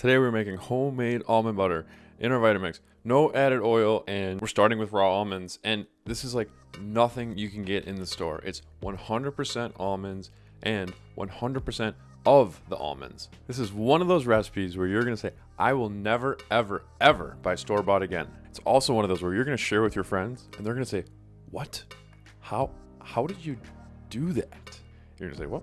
Today we're making homemade almond butter in our Vitamix. No added oil and we're starting with raw almonds and this is like nothing you can get in the store. It's 100% almonds and 100% of the almonds. This is one of those recipes where you're gonna say, I will never, ever, ever buy store-bought again. It's also one of those where you're gonna share with your friends and they're gonna say, what? How, how did you do that? You're gonna say, well,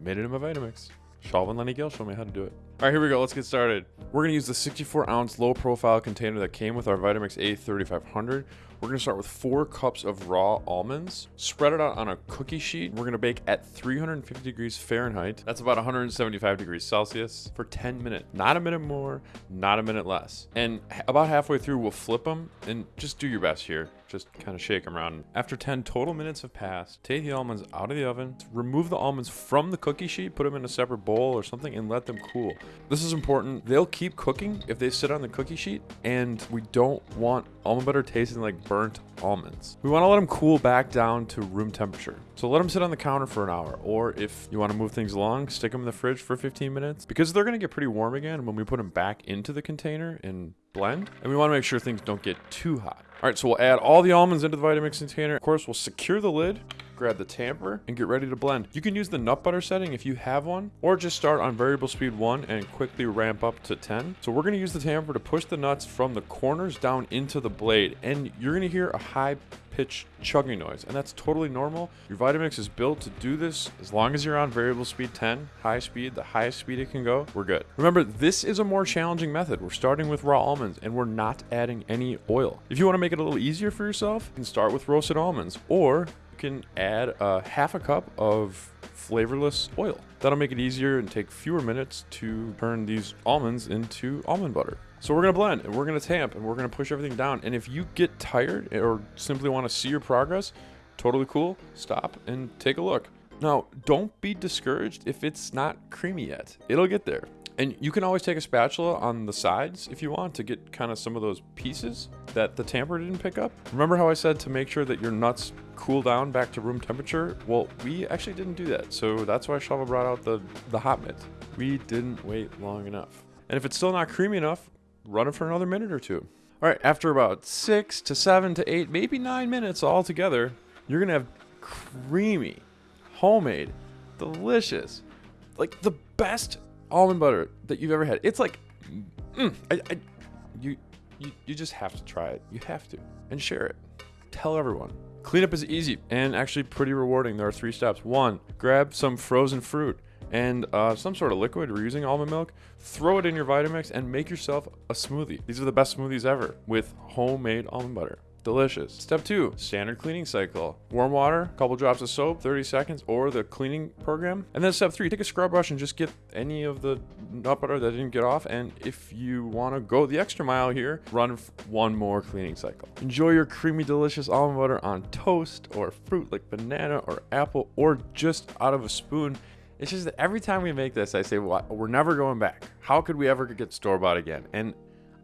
made it in my Vitamix. Shalvin Lenny Gill showed me how to do it. All right, here we go. Let's get started. We're gonna use the 64 ounce low profile container that came with our Vitamix A3500. We're gonna start with four cups of raw almonds, spread it out on a cookie sheet. We're gonna bake at 350 degrees Fahrenheit. That's about 175 degrees Celsius for 10 minutes. Not a minute more, not a minute less. And about halfway through, we'll flip them and just do your best here. Just kind of shake them around. After 10 total minutes have passed, take the almonds out of the oven, remove the almonds from the cookie sheet, put them in a separate bowl or something and let them cool. This is important. They'll keep cooking if they sit on the cookie sheet and we don't want almond butter tasting like burnt almonds. We want to let them cool back down to room temperature. So let them sit on the counter for an hour, or if you want to move things along, stick them in the fridge for 15 minutes because they're going to get pretty warm again when we put them back into the container and blend. And we want to make sure things don't get too hot. All right, so we'll add all the almonds into the Vitamix container. Of course, we'll secure the lid, grab the tamper, and get ready to blend. You can use the nut butter setting if you have one, or just start on variable speed 1 and quickly ramp up to 10. So we're going to use the tamper to push the nuts from the corners down into the blade, and you're going to hear a high pitch chugging noise, and that's totally normal. Your Vitamix is built to do this. As long as you're on variable speed 10, high speed, the highest speed it can go, we're good. Remember, this is a more challenging method. We're starting with raw almonds, and we're not adding any oil. If you want to make it a little easier for yourself, you can start with roasted almonds, or can add a half a cup of flavorless oil. That'll make it easier and take fewer minutes to turn these almonds into almond butter. So we're gonna blend and we're gonna tamp and we're gonna push everything down. And if you get tired eh, or simply wanna see your progress, totally cool, stop and take a look. Now, don't be discouraged if it's not creamy yet. It'll get there. And you can always take a spatula on the sides if you want to get kind of some of those pieces that the tamper didn't pick up. Remember how I said to make sure that your nuts cool down back to room temperature? Well, we actually didn't do that. So that's why Shava brought out the, the hot mitt. We didn't wait long enough. And if it's still not creamy enough, run it for another minute or two. All right, after about six to seven to eight, maybe nine minutes all together, you're gonna have creamy, homemade, delicious, like the best almond butter that you've ever had. It's like, mm, I, I, you, you, you just have to try it. You have to, and share it. Tell everyone. Cleanup is easy and actually pretty rewarding. There are three steps. One, grab some frozen fruit and uh, some sort of liquid. We're using almond milk. Throw it in your Vitamix and make yourself a smoothie. These are the best smoothies ever with homemade almond butter. Delicious. Step two, standard cleaning cycle. Warm water, couple drops of soap, 30 seconds, or the cleaning program. And then step three, take a scrub brush and just get any of the nut butter that didn't get off. And if you want to go the extra mile here, run one more cleaning cycle. Enjoy your creamy, delicious almond butter on toast or fruit like banana or apple or just out of a spoon. It's just that every time we make this, I say, well, we're never going back. How could we ever get store-bought again? And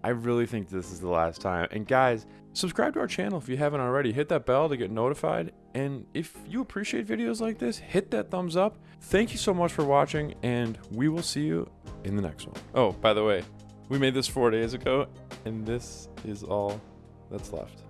I really think this is the last time. And guys, subscribe to our channel if you haven't already. Hit that bell to get notified. And if you appreciate videos like this, hit that thumbs up. Thank you so much for watching, and we will see you in the next one. Oh, by the way, we made this four days ago, and this is all that's left.